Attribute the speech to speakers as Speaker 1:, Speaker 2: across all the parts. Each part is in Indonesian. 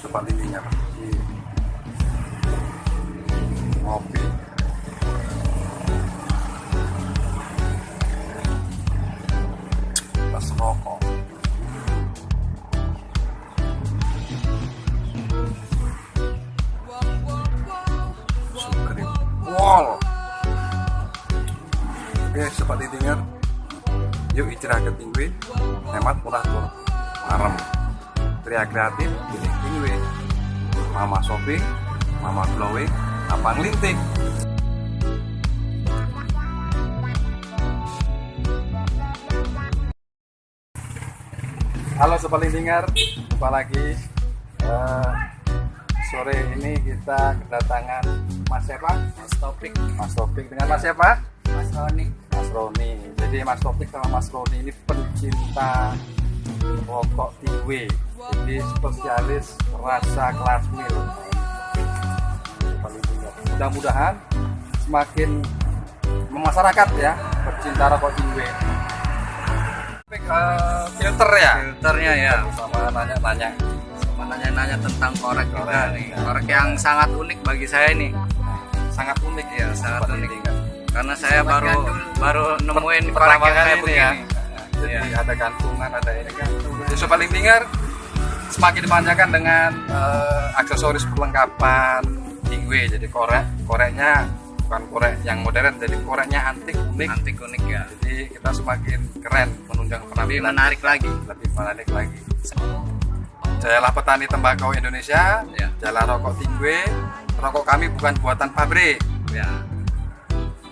Speaker 1: Sobat Lindinger di ngopi. Plus rokok. Sugrim Wall. Oke Sobat Lindinger Yuk istirahat tinggi. Hemat murah tuh. Marem. Pria kreatif Mama shopping Mama glowing Abang linting Halo Sobat Lindinger Jumpa lagi Eh, Sore ini kita kedatangan Mas siapa?
Speaker 2: Mas Topik,
Speaker 1: Mas Topik dengan Mas siapa?
Speaker 2: Mas Roni.
Speaker 1: Mas Roni. Jadi Mas Topik sama Mas Roni ini pencinta rokok tingwe. Jadi spesialis rasa kelas mil. Paling. Mudah-mudahan semakin memasyarakat ya pecinta rokok eh, filter ya.
Speaker 2: Filternya ya.
Speaker 1: Sama nanya-nanya.
Speaker 2: Sama nanya-nanya tentang korek
Speaker 1: Korek.
Speaker 2: nih. Korek yang sangat unik bagi saya nih.
Speaker 1: Sangat unik ya,
Speaker 2: sangat unik.
Speaker 1: Lindinger.
Speaker 2: Karena saya baru baru nemuin korek
Speaker 1: pertama
Speaker 2: yang
Speaker 1: kali ini
Speaker 2: begini.
Speaker 1: ya. Jadi
Speaker 2: Iya.
Speaker 1: ada gantungan, ada ini kan. Jadi sobat lintinger semakin dimanjakan dengan eh, aksesoris perlengkapan tingwe. Jadi korek, koreknya bukan korek yang modern, jadi koreknya antik unik.
Speaker 2: Antik unik ya.
Speaker 1: Jadi kita semakin keren menunjang
Speaker 2: Lebih
Speaker 1: penampilan
Speaker 2: menarik lagi.
Speaker 1: lebih menarik lagi. Jayalah petani tembakau Indonesia,
Speaker 2: Ya.
Speaker 1: jayalah rokok tingwe. Rokok kami bukan buatan pabrik.
Speaker 2: Ya,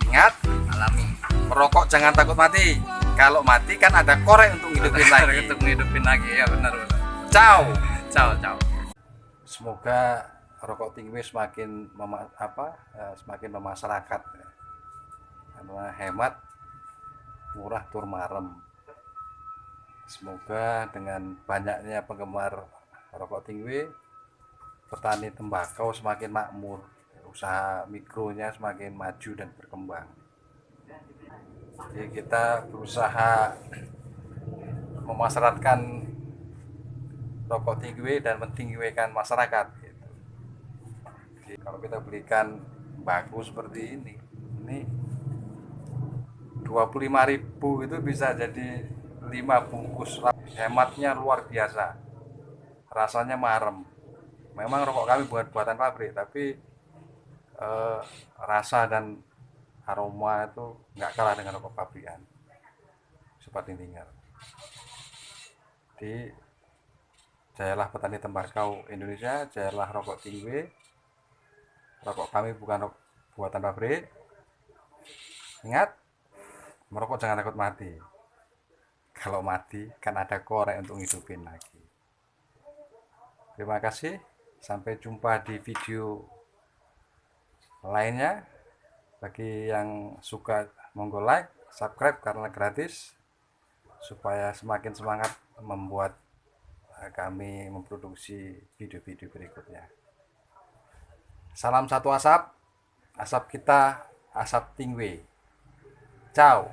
Speaker 1: Ingat,
Speaker 2: alami.
Speaker 1: merokok jangan takut mati. Kalau mati kan ada korek untuk hidupin lagi.
Speaker 2: Untuk ngidupin lagi ya benar benar.
Speaker 1: Ciao.
Speaker 2: Ciao ciao.
Speaker 1: Semoga rokok tinggi semakin mema- apa eh, semakin memasyarakat ya. karena hemat murah tur marem. Semoga dengan banyaknya penggemar rokok tinggi petani tembakau semakin makmur, usaha mikronya semakin maju dan berkembang. Jadi kita berusaha memasyaratkan rokok tinggi dan mentinggikan masyarakat gitu. Jadi, kalau kita belikan bagus seperti ini ini 25.000 itu bisa jadi 5 bungkus. Hematnya luar biasa. Rasanya marem. Memang rokok kami bukan buatan pabrik tapi eh, rasa dan aroma itu nggak kalah dengan rokok pabrikan. Seperti tinggal di jayalah petani tembakau Indonesia jayalah rokok tinggi rokok kami bukan rok- buatan pabrik. Ingat merokok jangan takut mati. Kalau mati kan ada korek untuk hidupin lagi. Terima kasih. Sampai jumpa di video lainnya. Bagi yang suka monggo like subscribe karena gratis supaya semakin semangat membuat kami memproduksi video-video berikutnya. Salam satu asap asap kita asap tingwe ciao